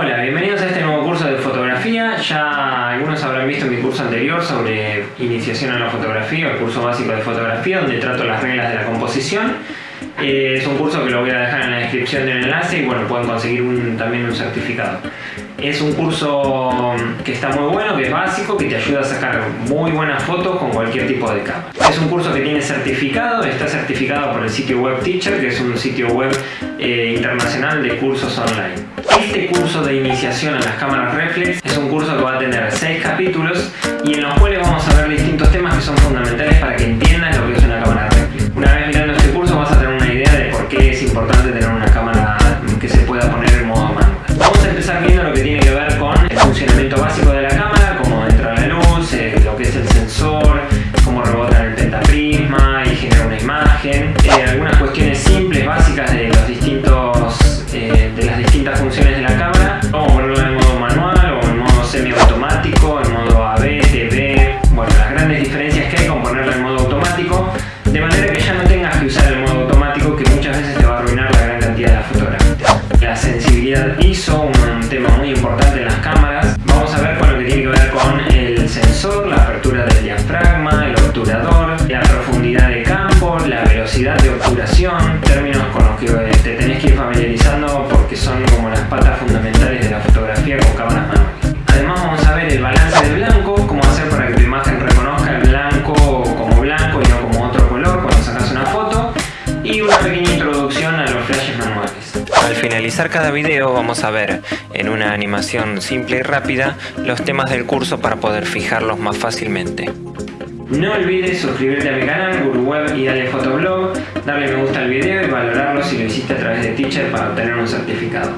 Hola, bienvenidos a este nuevo curso de fotografía. Ya algunos habrán visto mi curso anterior sobre iniciación a la fotografía, el curso básico de fotografía, donde trato las reglas de la composición. Eh, es un curso que lo voy a dejar en la descripción del enlace y bueno, pueden conseguir también un certificado. Es un curso que está muy bueno, que es básico, que te ayuda a sacar muy buenas fotos con cualquier tipo de cámara. Es un curso que tiene certificado, está certificado por el sitio web Teacher, que es un sitio web eh, internacional de cursos online. Este curso de iniciación a las cámaras reflex es un curso que va a tener 6 capítulos y en los cuales vamos a del diafragma, el obturador, la profundidad de campo, la velocidad de obturación, términos con los que te tenés que ir familiarizando porque son como las patas fundamentales de la fotografía con cámaras manuales. Además vamos a ver el balance de blanco, cómo hacer para que tu imagen reconozca el blanco como blanco y no como otro color cuando sacas una foto y una pequeña introducción a los flashes manuales. Al finalizar cada video vamos a ver en una animación simple y rápida los temas del curso para poder fijarlos más fácilmente. No olvides suscribirte a mi canal GuruWeb y darle fotoblog, darle me gusta al video y valorarlo si lo hiciste a través de Teacher para obtener un certificado.